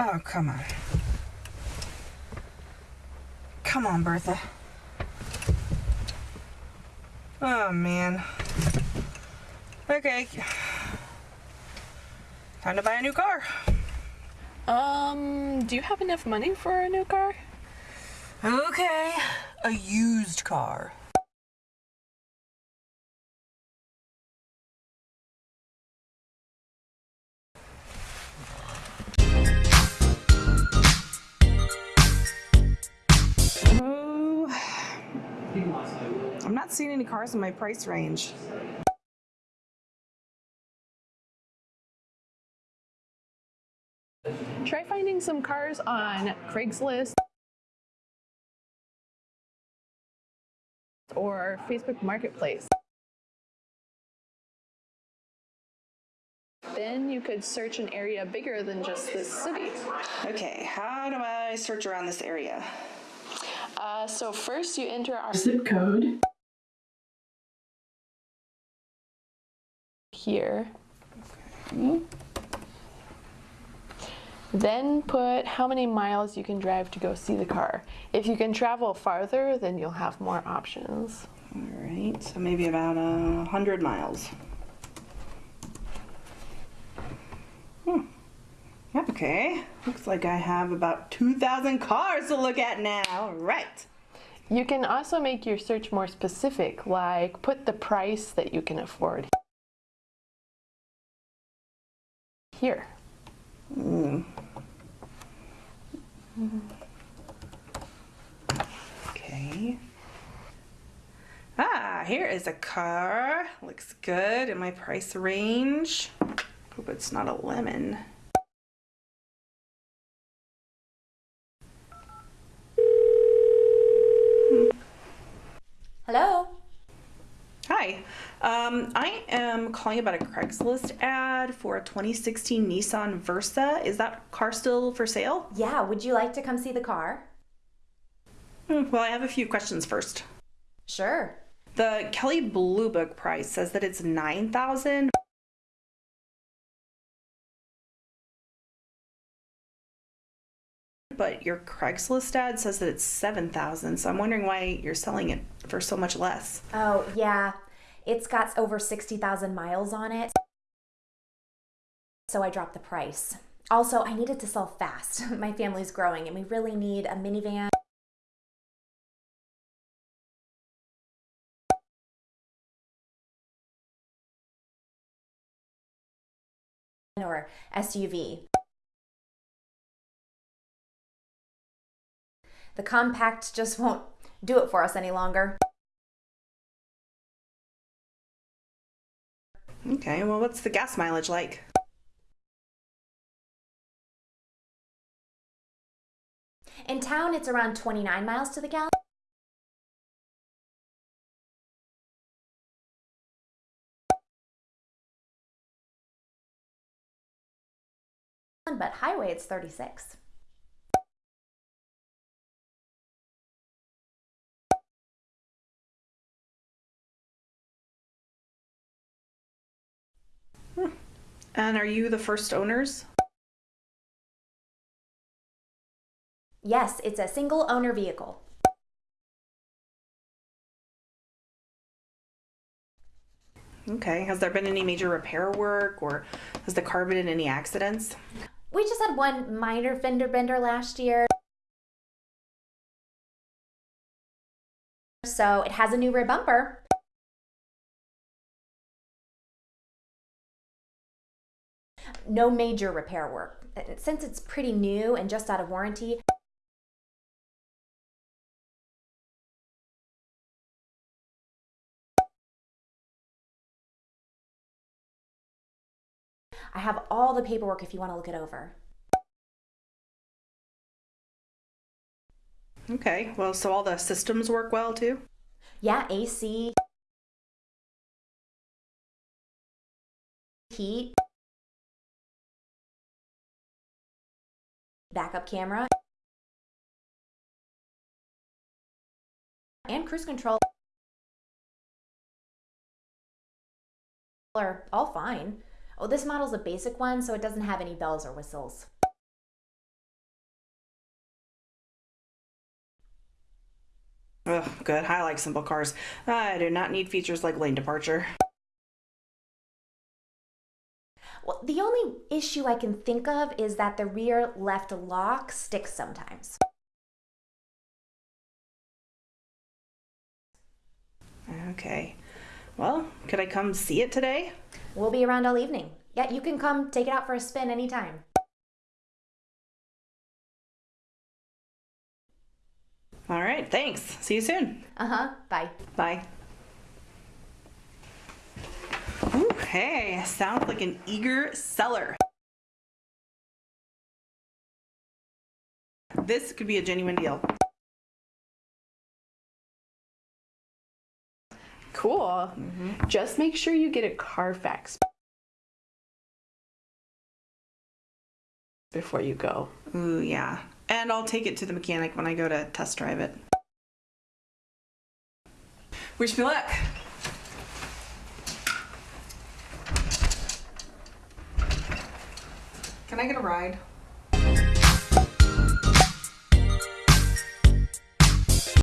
Oh, come on. Come on, Bertha. Oh, man. Okay. Time to buy a new car. Um, do you have enough money for a new car? Okay. A used car. I'm not seeing any cars in my price range. Try finding some cars on Craigslist or Facebook Marketplace. Then you could search an area bigger than just this city. Okay, how do I search around this area? Uh, so first you enter our zip code here. Then put how many miles you can drive to go see the car. If you can travel farther, then you'll have more options. All right, so maybe about a hundred miles. Okay, looks like I have about 2,000 cars to look at now. Right. You can also make your search more specific, like put the price that you can afford here. Mm. Okay. Ah, here is a car. Looks good in my price range. Hope it's not a lemon. Um, I am calling about a Craigslist ad for a 2016 Nissan Versa. Is that car still for sale? Yeah, would you like to come see the car? Hmm, Well, I have a few questions first. Sure. The Kelley Blue Book price says that it's 9000 but your Craigslist ad says that it's 7000 so I'm wondering why you're selling it for so much less. Oh, yeah. It's got over 60,000 miles on it. So I dropped the price. Also, I needed to sell fast. My family's growing and we really need a minivan. Or SUV. The compact just won't do it for us any longer. Okay, well what's the gas mileage like? In town, it's around 29 miles to the gallon. But highway, it's 36. And are you the first owners? Yes, it's a single owner vehicle. Okay, has there been any major repair work or has the car been in any accidents? We just had one minor fender bender last year. So it has a new rear bumper. No major repair work. Since it's pretty new and just out of warranty, I have all the paperwork if you want to look it over. Okay, well, so all the systems work well too? Yeah, AC, heat, backup camera, and cruise control are all fine. Oh, this model's a basic one, so it doesn't have any bells or whistles. Ugh, good. I like simple cars. I do not need features like lane departure. Well, the only issue I can think of is that the rear left lock sticks sometimes. Okay. Well, could I come see it today? We'll be around all evening. Yeah, you can come take it out for a spin anytime. All right, thanks. See you soon. Uh huh. Bye. Bye. Hey, sounds like an eager seller. This could be a genuine deal. Cool. Mm-hmm. Just make sure you get a Carfax before you go. Ooh, yeah. And I'll take it to the mechanic when I go to test drive it. Wish me luck. Can I get a ride?